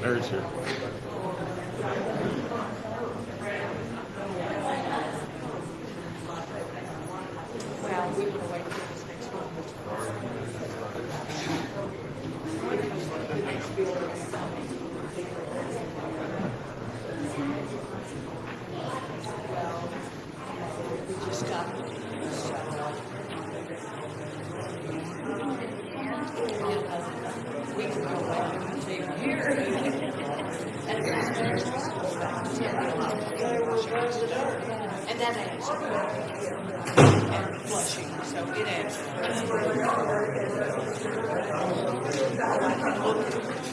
Mary's here. outro.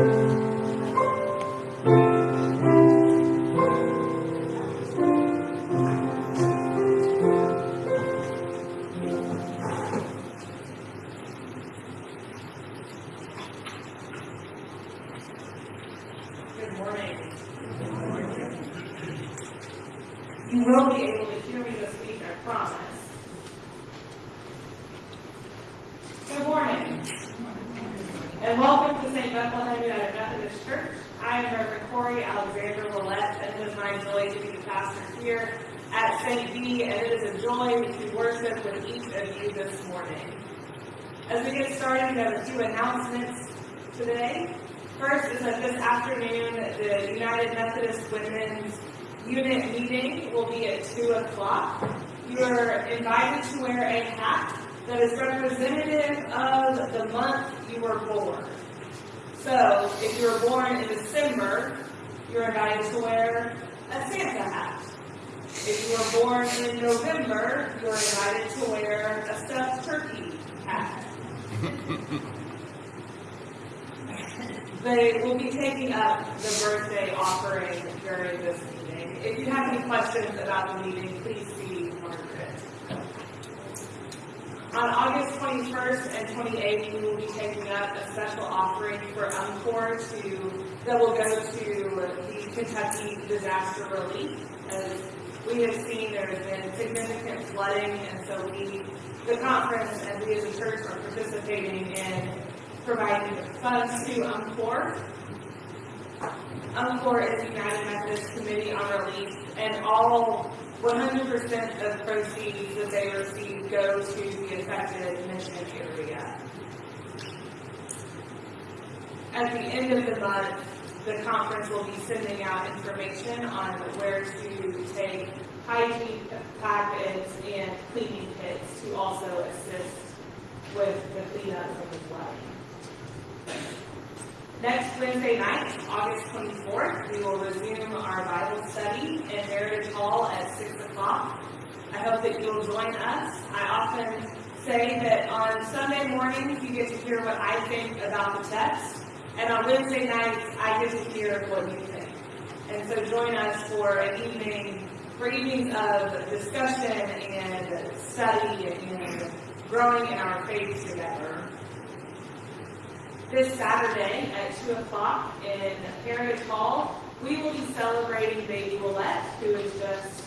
Amen. The birthday offering during this meeting. If you have any questions about the meeting, please see Margaret. On August 21st and 28th, we will be taking up a special offering for UMCOR to, that will go to the Kentucky disaster relief. As we have seen, there has been significant flooding, and so we, the conference and we as a church are participating in providing funds to UMCOR. UMCOR is United Methodist Committee on Relief, and all 100% of proceeds that they receive go to the affected mission area. At the end of the month, the conference will be sending out information on where to take hygiene packets and cleaning kits to also assist with the cleanup from the flooding. Next Wednesday night, August 24th, we will resume our Bible study in Heritage Hall at 6 o'clock. I hope that you'll join us. I often say that on Sunday mornings, you get to hear what I think about the text, and on Wednesday nights, I get to hear what you think. And so join us for an evening, for evenings of discussion and study and growing in our faith together. This Saturday at 2 o'clock in Heritage Hall, we will be celebrating baby Willette, who is just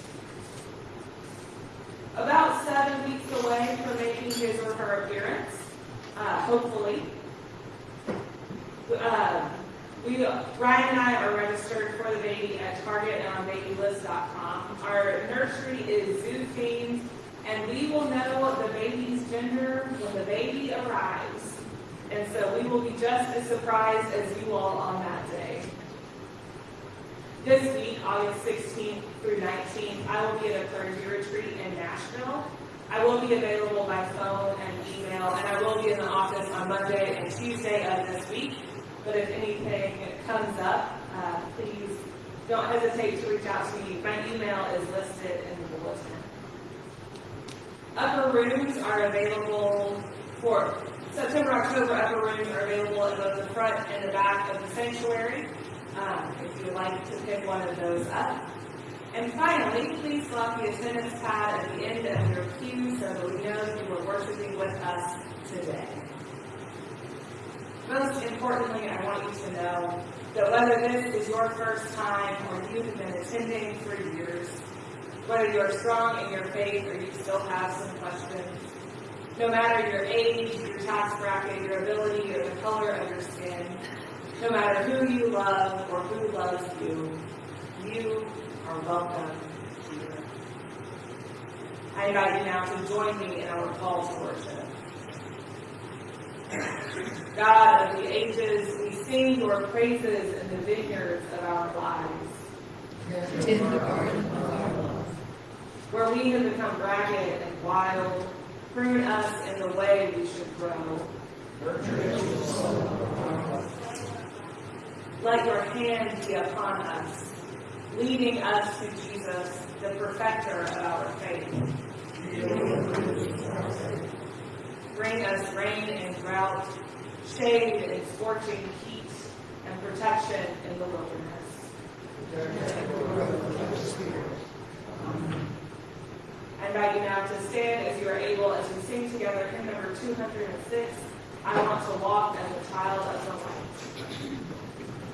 about seven weeks away from making his or her appearance, uh, hopefully. Uh, we, Ryan and I are registered for the baby at Target and on babylist.com. Our nursery is zoo themed, and we will know the baby's gender when the baby arrives. And so we will be just as surprised as you all on that day. This week, August 16th through 19th, I will be at a clergy retreat in Nashville. I will be available by phone and email, and I will be in the office on Monday and Tuesday of this week. But if anything comes up, uh, please don't hesitate to reach out to me. My email is listed in the bulletin. Upper rooms are available for September, October upper rooms are available in both the front and the back of the sanctuary. Um, if you would like to pick one of those up. And finally, please slot the attendance pad at the end of your pew so that we know you are worshiping with us today. Most importantly, I want you to know that whether this is your first time or you have been attending for years, whether you are strong in your faith or you still have some questions, no matter your age, your tax bracket, your ability, or the color of your skin, no matter who you love or who loves you, you are welcome here. I invite you now to join me in our call to worship. God of the ages, we sing your praises in the vineyards of our lives. in the garden of our love. Where we have become ragged and wild, prune us in the way we should grow. Let your hand be upon us, leading us to Jesus, the perfecter of our faith. Bring us rain and drought, shade and scorching heat, and protection in the wilderness. I invite you now to stand as you are able as we sing together hymn number 206, I Want to Walk as a Child of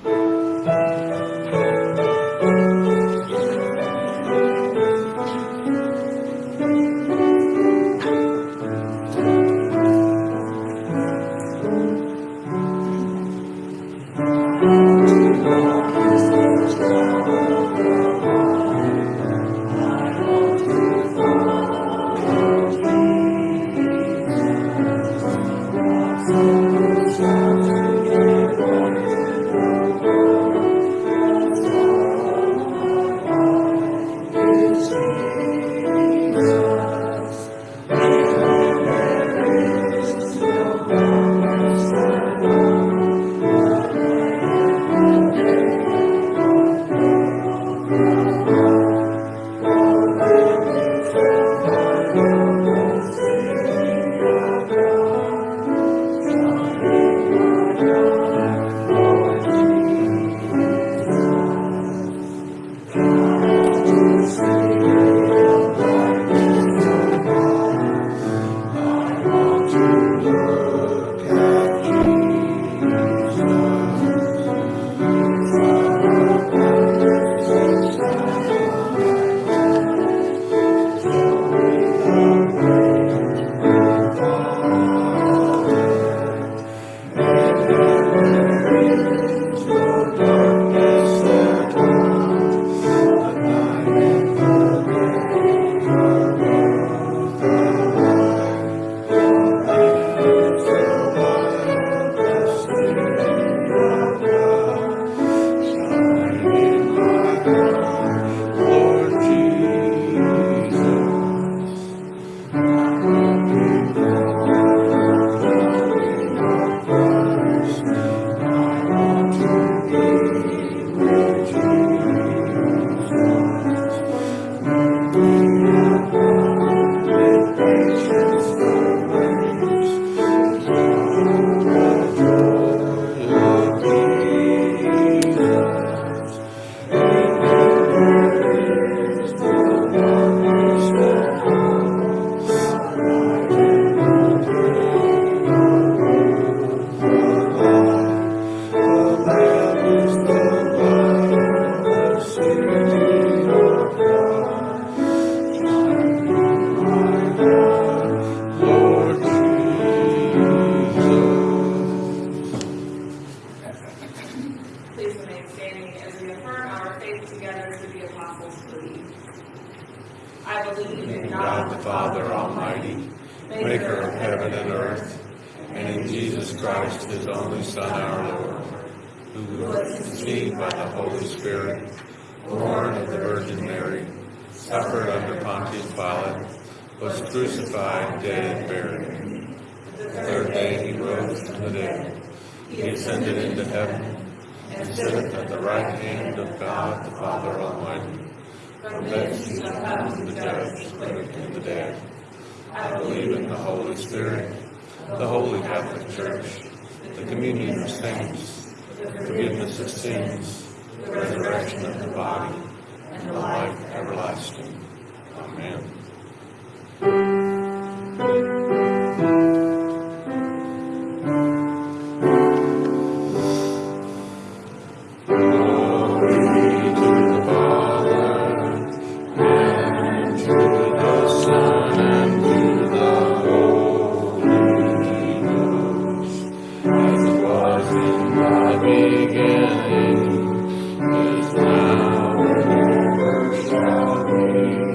the Light.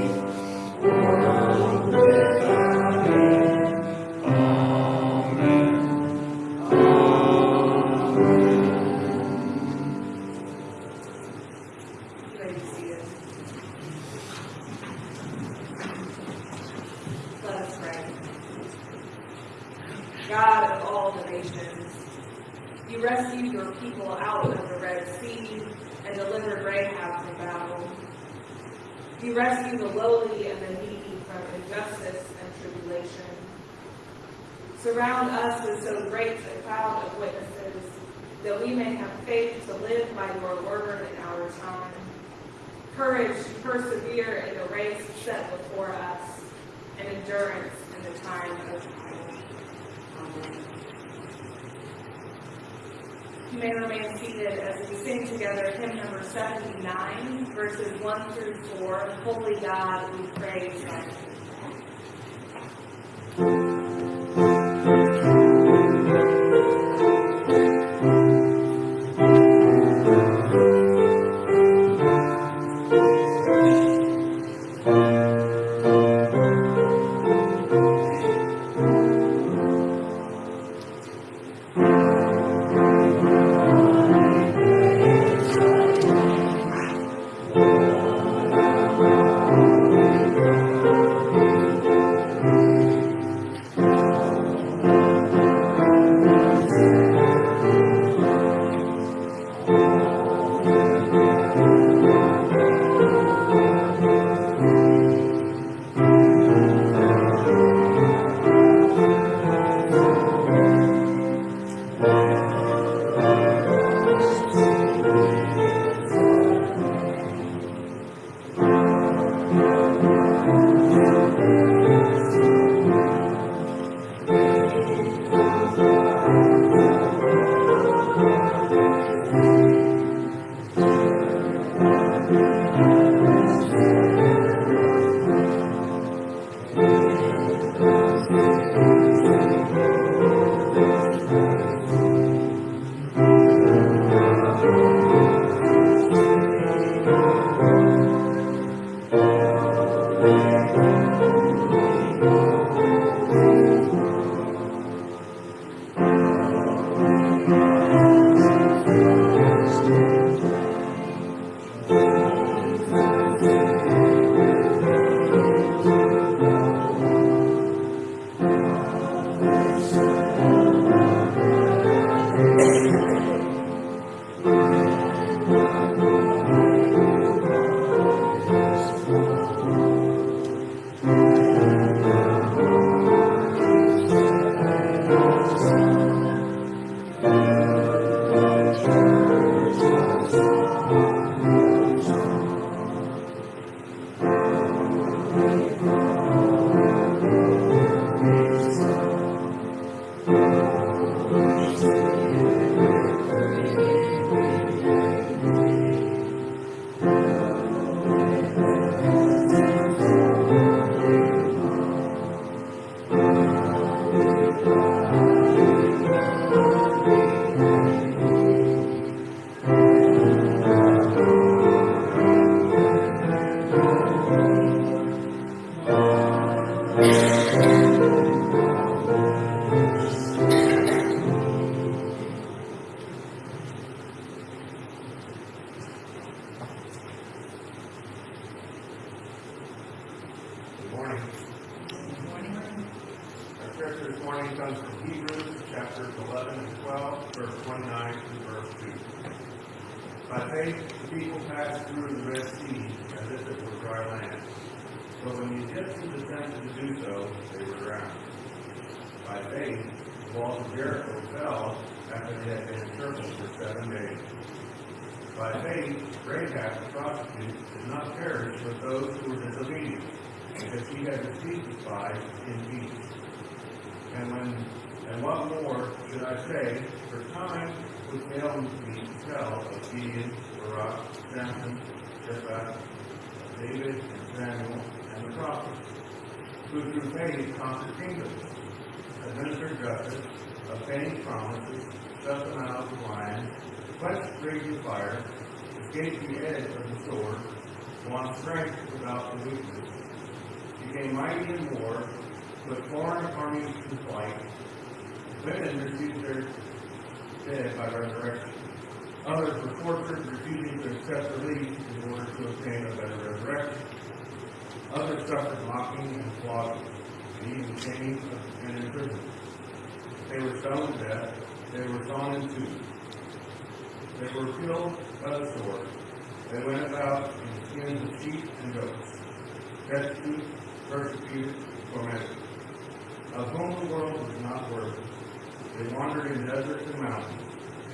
Amen. Surround us with so great a cloud of witnesses that we may have faith to live by your word in our time. Courage to persevere in the race set before us, and endurance in the time of trial. You may remain seated as we sing together hymn number 79, verses 1 through 4, Holy God, we praise thy name. Of Gideon, Barak, Samson, Jephthah, David, and Samuel, and the prophets, who through faith conquered kingdoms, administered justice, obtained promises, shut the mouths of lions, quenched raging fire, escaped the edge of the sword, won strength without the weakness, became mighty in war, put foreign armies to flight, women received their dead by resurrection. Others were tortured, refusing to accept release in order to obtain a better resurrection. Others suffered mocking and flogging, and even chains and imprisonment. They were stoned to death. They were sawn in two. They were killed by the sword. They went about in skins of sheep and goats, destitute, persecuted, tormented, of whom the world was not worthy. They wandered in deserts and mountains,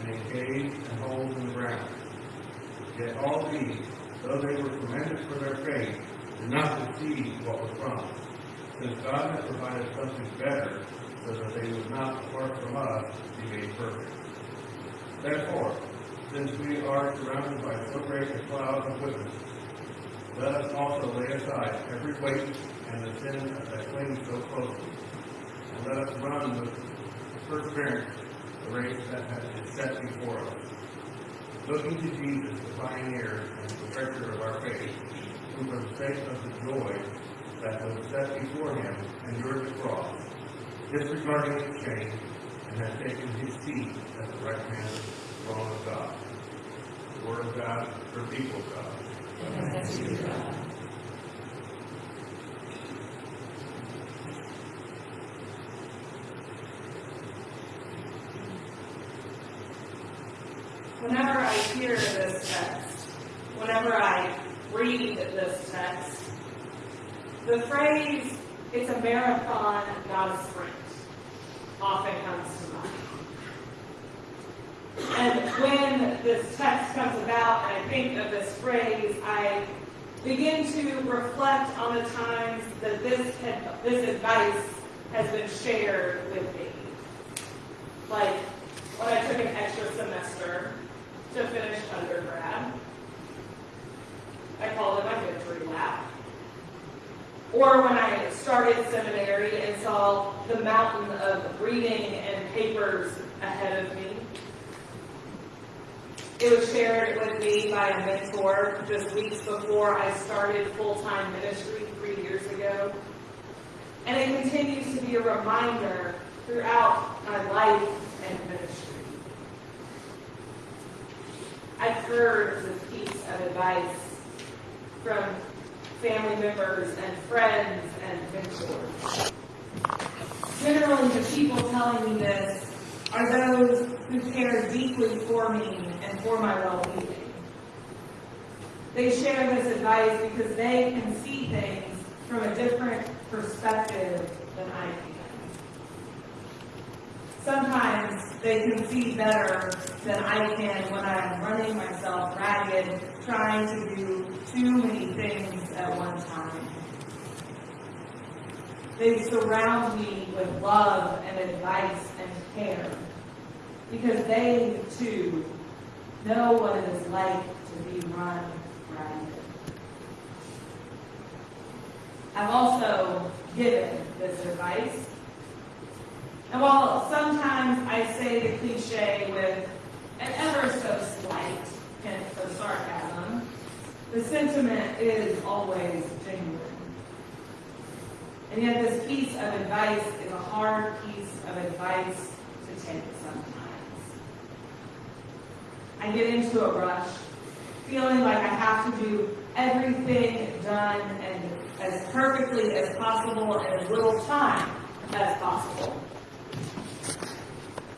in caves and holes in the ground. Yet all these, though they were commended for their faith, did not receive what was promised, since God had provided something better, so that they would not, apart from us, be made perfect. Therefore, since we are surrounded by so great a cloud of witnesses, let us also lay aside every weight and the sin that clings so closely, and let us run with perseverance the race that has been set before us. Looking to Jesus, the pioneer and perfecter of our faith, who for the sake of the joy that was set before him endured the cross, disregarding its shame, and has taken his seat at the right hand of the throne of God. The word of God for the people of God. Whenever I hear this text, whenever I read this text, the phrase, it's a marathon, not a sprint, often comes to mind. And when this text comes about and I think of this phrase, I begin to reflect on the times that this, had- this advice has been shared with me. Like when I took an extra semester to finish undergrad. I call it my victory lap. Or when I started seminary and saw the mountain of reading and papers ahead of me. It was shared with me by a mentor just weeks before I started full-time ministry three years ago. And it continues to be a reminder throughout my life and ministry. I've heard this piece of advice from family members and friends and mentors. Generally, the people telling me this are those who care deeply for me and for my well-being. They share this advice because they can see things from a different perspective than I can. sometimes they can see better than I can when I'm running myself ragged, trying to do too many things at one time. They surround me with love and advice and care because they too know what it is like to be run ragged. I've also given this advice. And while sometimes I say the cliche with an ever so slight hint of sarcasm, the sentiment is always genuine. And yet this piece of advice is a hard piece of advice to take sometimes. I get into a rush, feeling like I have to do everything done and as perfectly as possible in as little time as possible.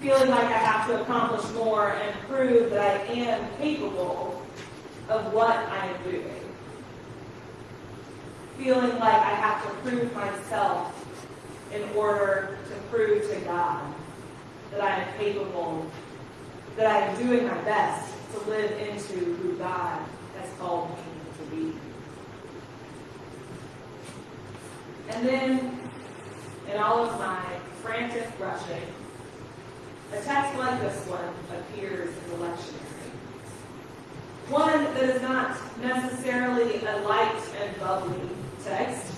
Feeling like I have to accomplish more and prove that I am capable of what I am doing feeling like I have to prove myself in order to prove to God that I am capable, that I am doing my best to live into who God has called me to be. And then, in all of my frantic rushing, a text like this one appears in the lectionary. One that is not necessarily a light and bubbly text,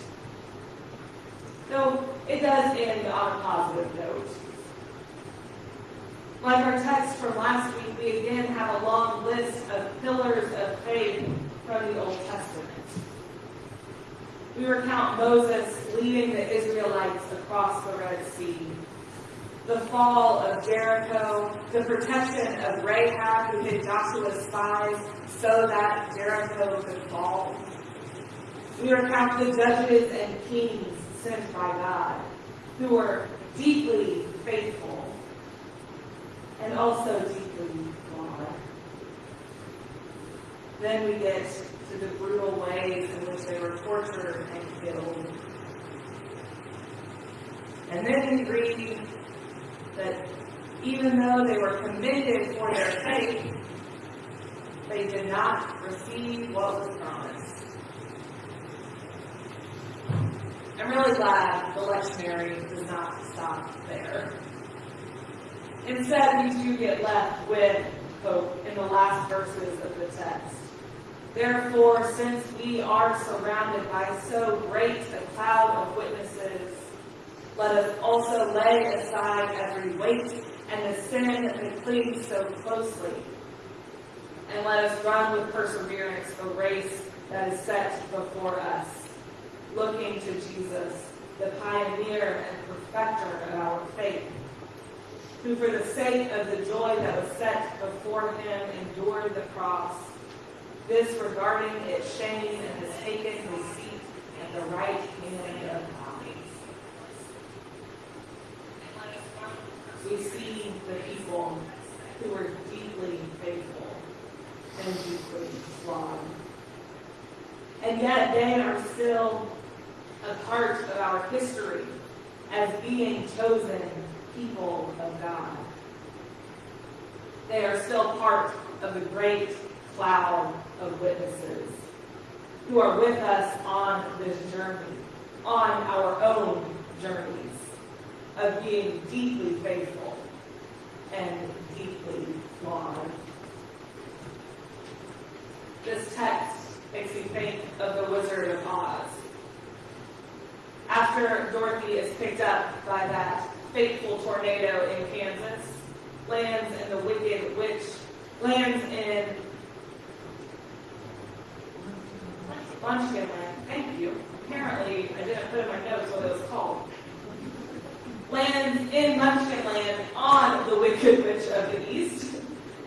though it does end on a positive note. Like our text from last week, we again have a long list of pillars of faith from the Old Testament. We recount Moses leading the Israelites across the Red Sea, the fall of Jericho, the protection of Rahab, who hid Joshua's spies so that Jericho could fall. We recount the judges and kings sent by God, who were deeply faithful and also deeply flawed. Then we get to the brutal ways in which they were tortured and killed. And then we read that even though they were committed for their faith, they did not receive what was promised. I'm really glad the lectionary does not stop there. Instead, we do get left with hope in the last verses of the text. Therefore, since we are surrounded by so great a cloud of witnesses, let us also lay aside every weight and the sin that clings so closely. And let us run with perseverance the race that is set before us, looking to Jesus, the pioneer and perfecter of our faith, who for the sake of the joy that was set before him endured the cross, disregarding its shame and has taken his seat at the right hand of God. We see the people who are deeply faithful and deeply flawed. And yet they are still a part of our history as being chosen people of God. They are still part of the great cloud of witnesses who are with us on this journey, on our own journeys of being deeply faithful and deeply flawed. This text makes me think of the Wizard of Oz. After Dorothy is picked up by that fateful tornado in Kansas, lands in the Wicked Witch, lands in Munchkin Land. Thank you. Apparently, I didn't put in my notes what it was called lands in Munchkinland on the Wicked Witch of the East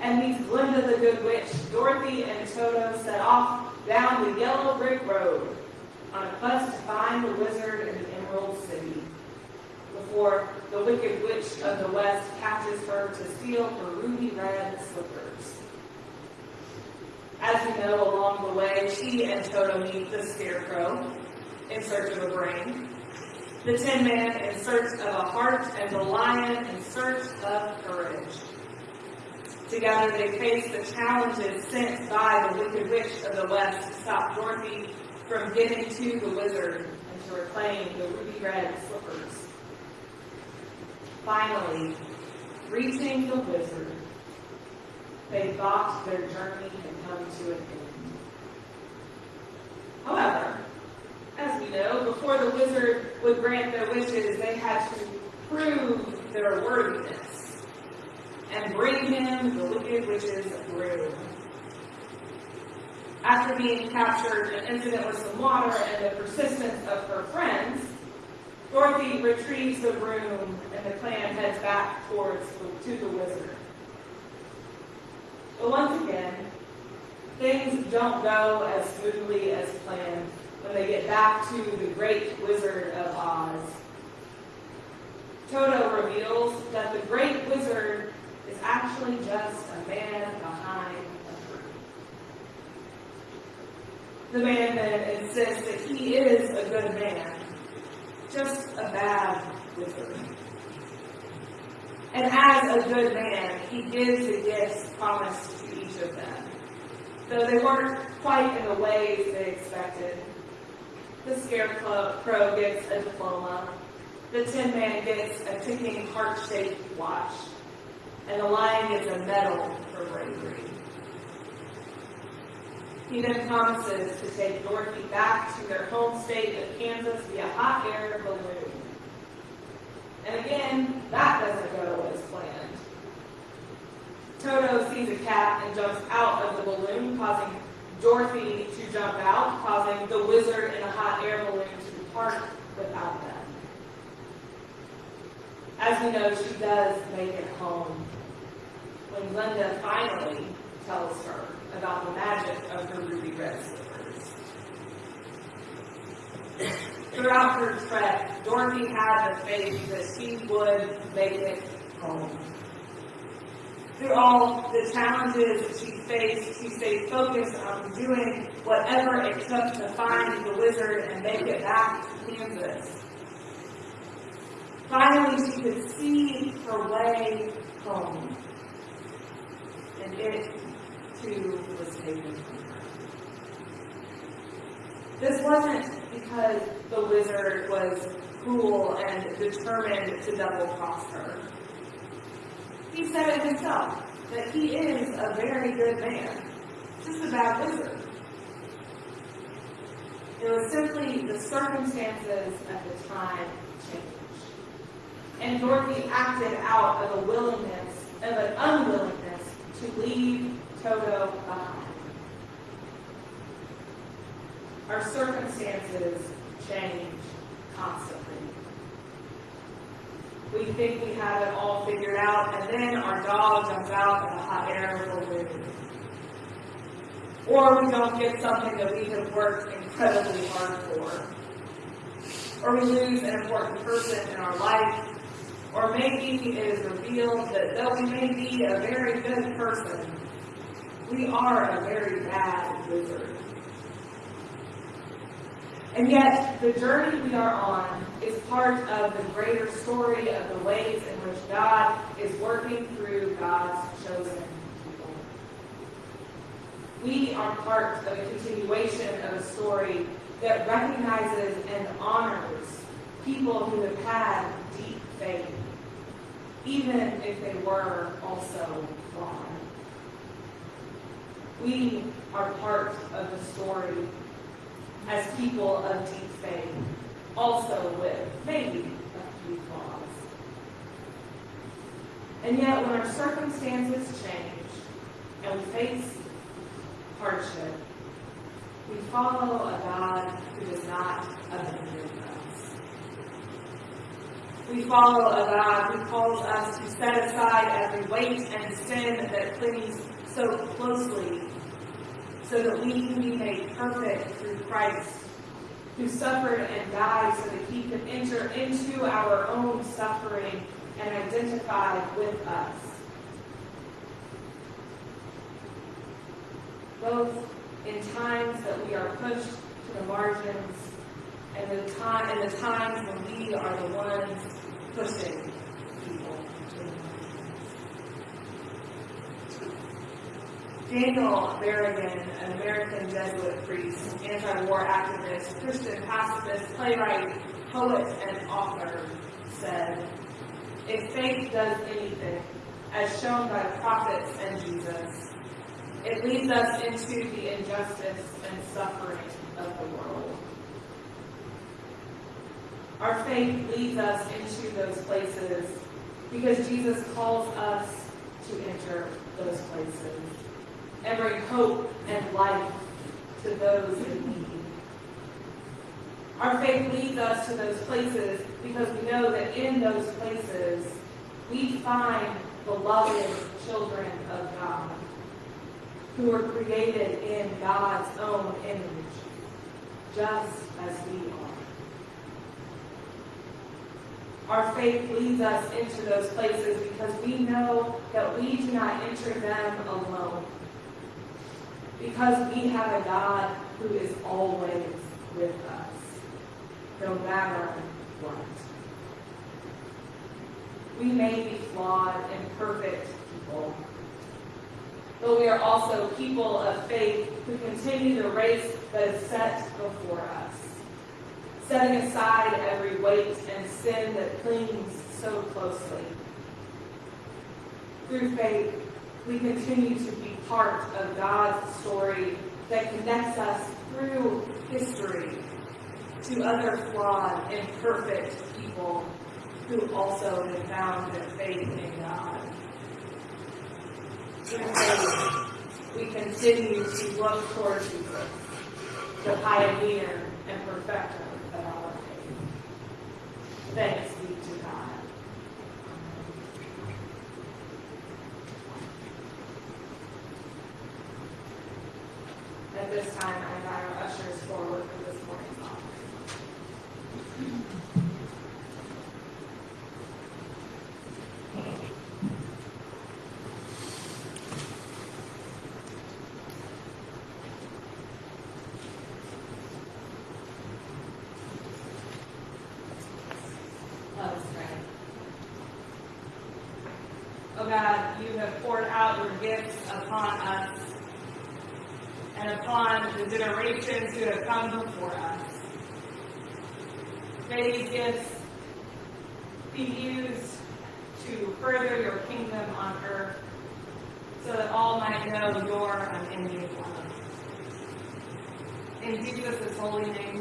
and meets Glinda the Good Witch. Dorothy and Toto set off down the yellow brick road on a quest to find the wizard in the Emerald City before the Wicked Witch of the West catches her to steal her ruby red slippers. As we know, along the way, she and Toto meet the Scarecrow in search of a brain the tin man in search of a heart, and the lion in search of courage. Together they face the challenges sent by the wicked witch of the west to stop Dorothy from getting to the wizard and to reclaim the ruby red slippers. Finally, reaching the wizard, they thought their journey had come to an end. However, as we know, before the wizard would grant their wishes, they had to prove their worthiness and bring him the wicked witch's broom. After being captured, an incident with some water, and the persistence of her friends, Dorothy retrieves the broom and the clan heads back towards to the wizard. But once again, things don't go as smoothly as planned when they get back to the great wizard of Oz. Toto reveals that the great wizard is actually just a man behind a curtain. The man then insists that he is a good man, just a bad wizard. And as a good man, he gives the gifts promised to each of them, though they weren't quite in the ways they expected. The scarecrow gets a diploma, the tin man gets a ticking heart-shaped watch, and the lion gets a medal for bravery. He then promises to take Dorothy back to their home state of Kansas via hot air balloon. And again, that doesn't go as planned. Toto sees a cat and jumps out of the balloon, causing Dorothy to jump out, causing the wizard in a hot air balloon to depart without them. As we know, she does make it home when Glinda finally tells her about the magic of her ruby red slippers. Throughout her trek, Dorothy had the faith that she would make it home. Through all the challenges that she faced, she stayed focused on doing whatever it took to find the wizard and make it back to Kansas. Finally, she could see her way home. And it, too, was taken from her. This wasn't because the wizard was cruel and determined to double cross her. He said it himself, that he is a very good man, just a bad wizard. It was simply the circumstances at the time changed. And Dorothy acted out of a willingness, of an unwillingness to leave Toto behind. Our circumstances change constantly. We think we have it all figured out, and then our dog jumps out of a hot air balloon. Or we don't get something that we have worked incredibly hard for. Or we lose an important person in our life. Or maybe it is revealed that though we may be a very good person, we are a very bad wizard. And yet, the journey we are on is part of the greater story of the ways in which God is working through God's chosen people. We are part of a continuation of a story that recognizes and honors people who have had deep faith, even if they were also flawed. We are part of the story as people of deep faith, also with maybe a few flaws. And yet, when our circumstances change and we face hardship, we follow a God who does not abandon us. We follow a God who calls us to set aside every weight and sin that clings so closely so that we can be made perfect through Christ, who suffered and died so that he could enter into our own suffering and identify with us. Both in times that we are pushed to the margins and the time, and the times when we are the ones pushing people. Daniel Berrigan, an American Jesuit priest, anti-war activist, Christian pacifist, playwright, poet, and author, said, If faith does anything, as shown by the prophets and Jesus, it leads us into the injustice and suffering of the world. Our faith leads us into those places because Jesus calls us to enter those places and bring hope and life to those in need. Our faith leads us to those places because we know that in those places we find loving children of God who are created in God's own image, just as we are. Our faith leads us into those places because we know that we do not enter them alone. Because we have a God who is always with us, no matter what. We may be flawed, and imperfect people, but we are also people of faith who continue the race that is set before us, setting aside every weight and sin that clings so closely. Through faith, we continue to be part of God's story that connects us through history to other flawed, imperfect people who also have found their faith in God. We continue to look toward Jesus, the pioneer and perfecter of our faith. Thanks be to God. At this time, I invite our ushers forward for this morning's offering. Oh God, you have poured out your gifts upon us and upon the generations who have come before us. May these gifts be used to further your kingdom on earth so that all might know your unending love. In Jesus' holy name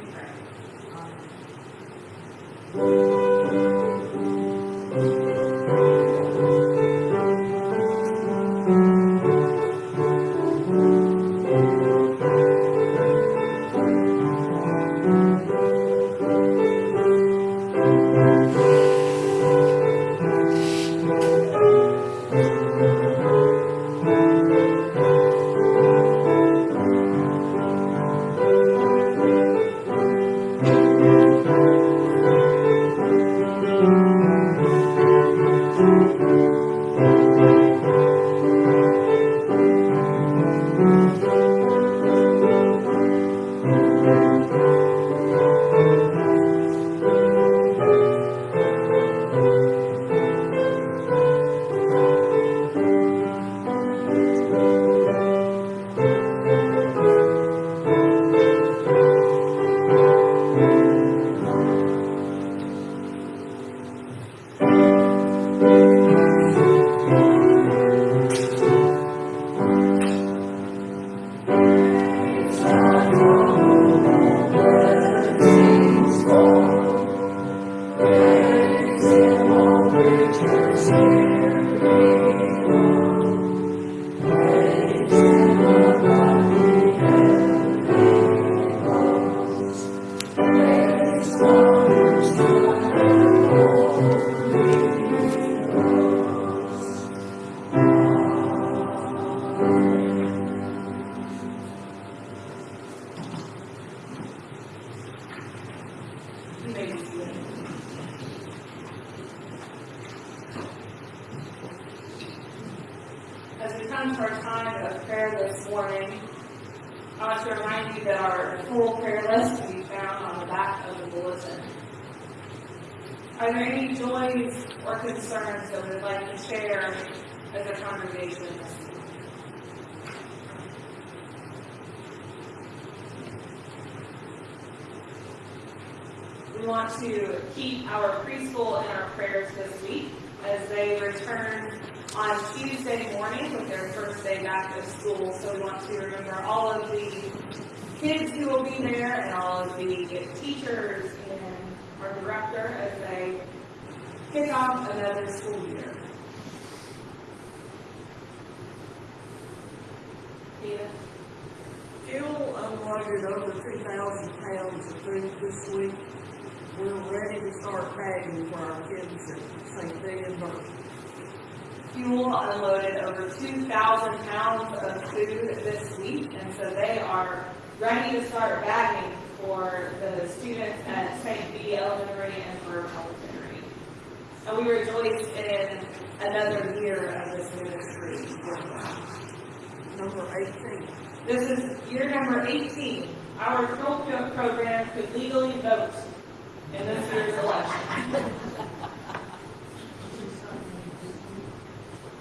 to school. So we want to remember all of the kids who will be there and all of the teachers and our director as they kick off another school year. Edith? Fuel unloaded over two thousand pounds of food this week. We're ready to start bagging for our kids at St. Dean Fuel unloaded over 2,000 pounds of food this week, and so they are ready to start bagging for the students at St. B. Elementary and for Elementary. And we rejoice in another year of this ministry. Number eighteen. This is year number 18. Our program could legally vote in this year's election.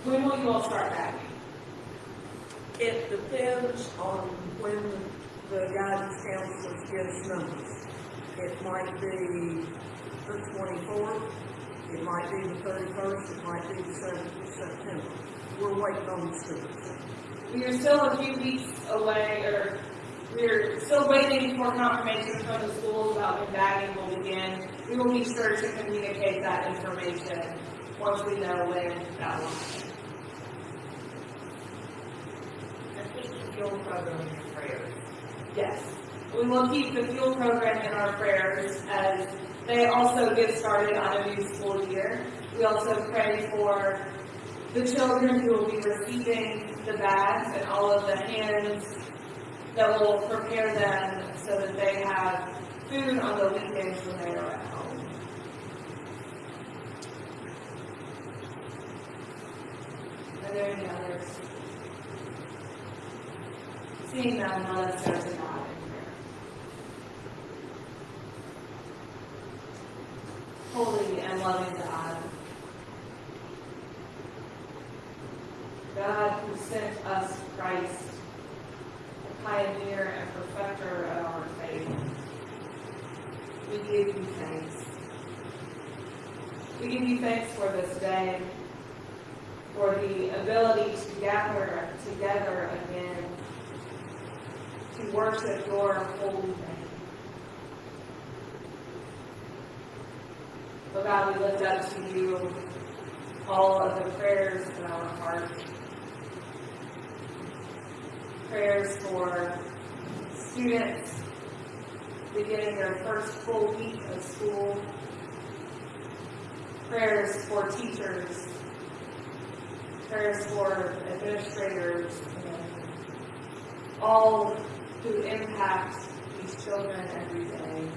When will you all start back? It depends on when the guidance counselors gives numbers. It might be the twenty-fourth, it might be the thirty-first, it might be the seventh of September. We're waiting on the students. We are still a few weeks away, or we're still waiting for confirmation from the schools about when bagging will begin. We will be sure to communicate that information once we know when that will happen. I keep the fuel program in prayers. Yes. We will keep the fuel program in our prayers as they also get started on a new school year. We also pray for the children who will be receiving the bags and all of the hands that will prepare them so that they have food on the weekends when they are at home. Are there any others? Seeing go to God in prayer. Holy and loving God, God who sent us Christ, the pioneer and perfecter of our faith, we give you thanks. We give you thanks for this day, for the ability to gather together again to worship your holy name. Oh God, we lift up to you all of the prayers in our heart. Prayers for students beginning their first full week of school. Prayers for teachers. Prayers for administrators and all who impact these children every day.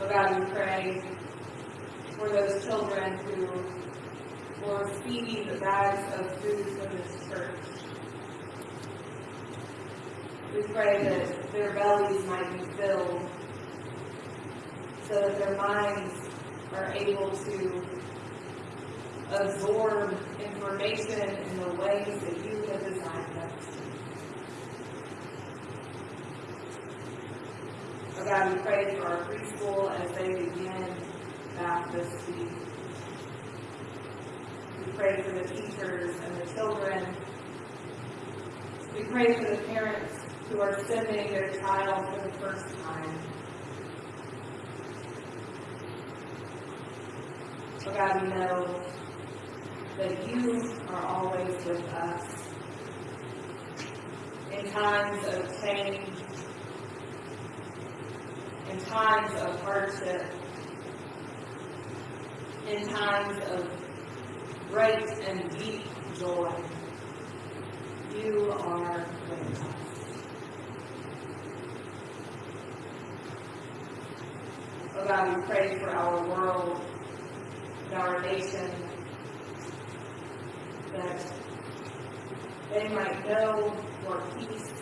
Oh God, we pray for those children who will receive the bags of food from this church. We pray that their bellies might be filled so that their minds are able to absorb information in the ways that you have designed them to. Oh God, we pray for our preschool as they begin back this week. We pray for the teachers and the children. We pray for the parents who are sending their child for the first time. Oh God, we know that you are always with us. In times of change, in times of hardship, in times of great and deep joy, you are with us. Oh God, we pray for our world and our nation that they might know your peace,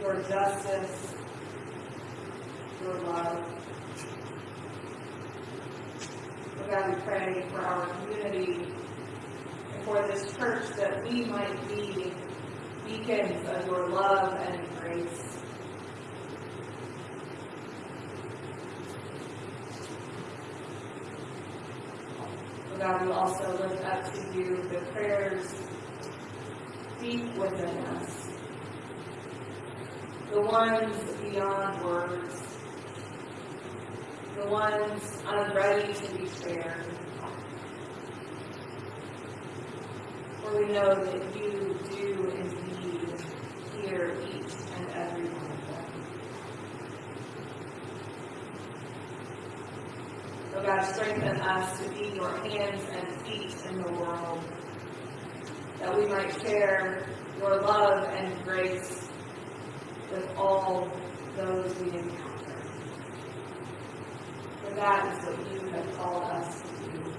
your justice, your love. Oh God, we pray for our community and for this church that we might be beacons of your love and grace. God, we also lift up to you the prayers deep within us, the ones beyond words, the ones unready to be shared. For we know that you do indeed hear each and every one of them. Oh God, strengthen us to be your hands and feet in the world, that we might share your love and grace with all those we encounter. That is what you have called us to do.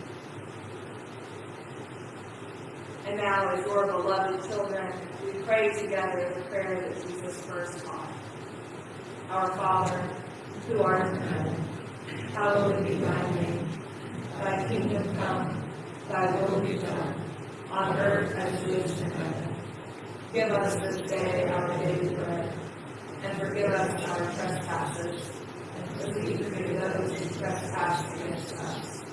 And now, as your beloved children, we pray together the prayer that Jesus first taught. Our Father, who art in heaven, hallowed be thy name. Thy kingdom come, thy will be done, on earth as it is in heaven. Give us this day our daily bread, and forgive us our trespasses, forgive those who trespass against us.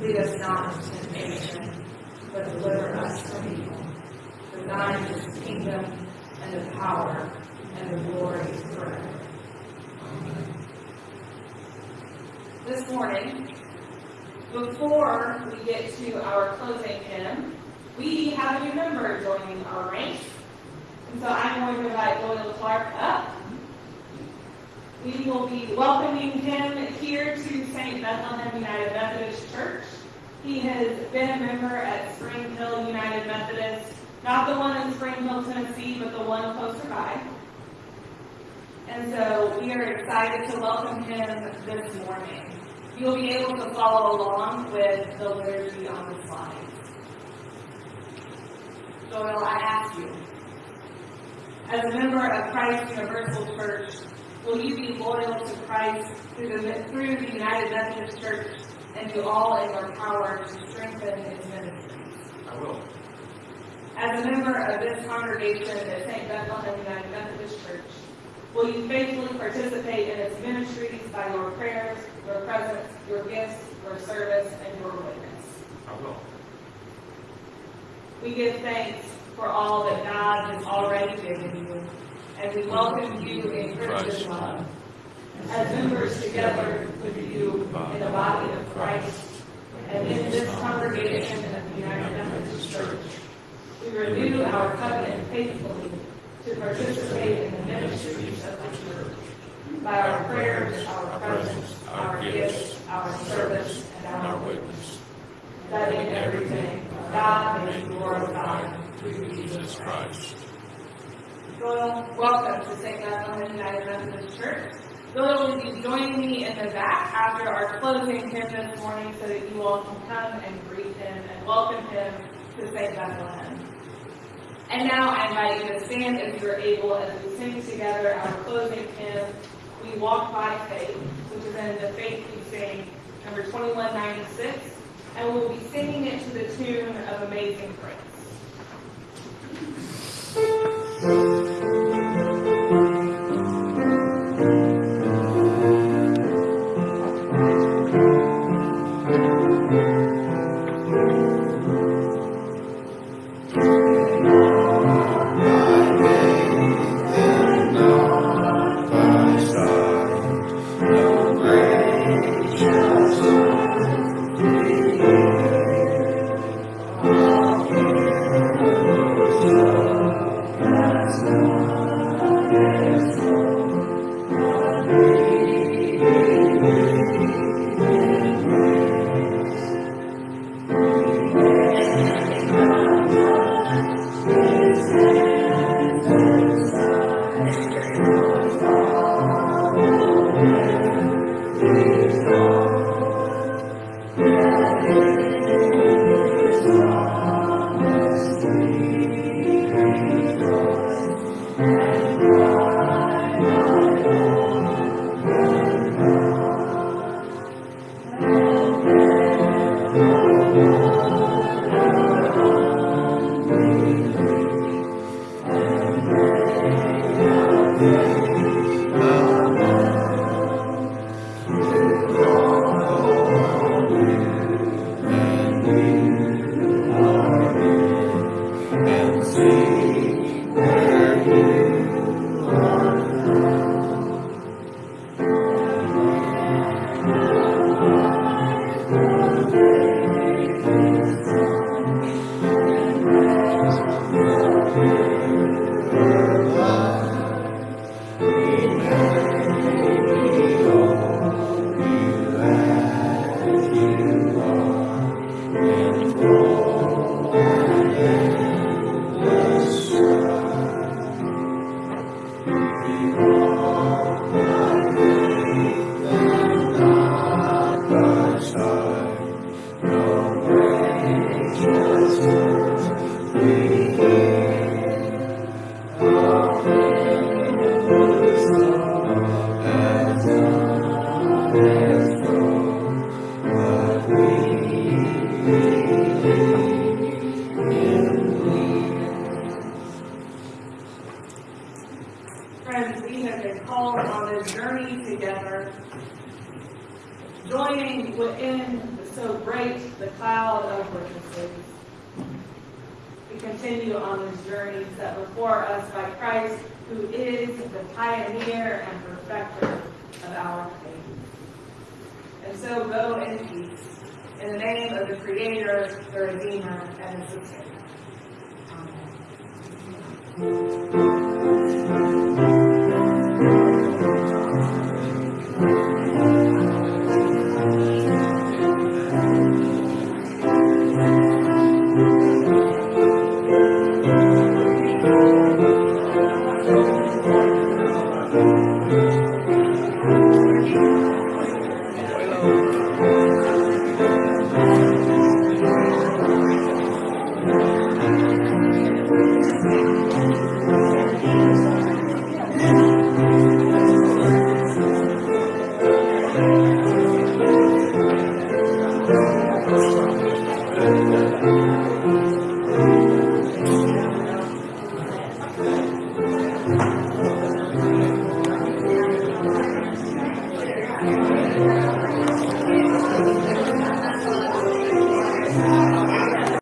Lead us not into temptation, but deliver us from evil. For thine is the kingdom, and the power, and the glory forever. This morning, before we get to our closing hymn, we have a new member joining our ranks. And so I'm going to invite Doyle Clark up. We will be welcoming him here to St. Bethlehem United Methodist Church. He has been a member at Spring Hill United Methodist, not the one in Spring Hill, Tennessee, but the one closer by. And so we are excited to welcome him this morning. You'll be able to follow along with the liturgy on the slides. Doyle, I ask you, as a member of Christ Universal Church, will you be loyal to Christ through the, through the United Methodist Church and do all in your power to strengthen its ministries? I will. As a member of this congregation at St. Bethlehem United Methodist Church, will you faithfully participate in its ministries by your prayers, your presence, your gifts, your service, and your witness? I will. We give thanks for all that God has already given you, and we welcome you in Christian love. As members together with you in the body of Christ, and in this congregation of the United Methodist Church, we renew our covenant faithfully to participate in the ministries of the church by our prayers, our presence, our gifts, our service, and our witness. That in everything, God may be glorified through Jesus Christ. Welcome to St. Bethlehem United Methodist Church. Doyle will be joining me in the back after our closing hymn this morning so that you all can come and greet him and welcome him to St. Bethlehem. And now I invite you to stand if you're able as we sing together our closing hymn, We Walk by Faith, which is in the Faith We Sing, number 2196, and we'll be singing it to the tune of Amazing Grace. Within so great the cloud of witnesses. We continue on this journey set before us by Christ, who is the pioneer and perfecter of our faith. And so go in peace, in the name of the Creator, the Redeemer, and the Sustainer. Amen.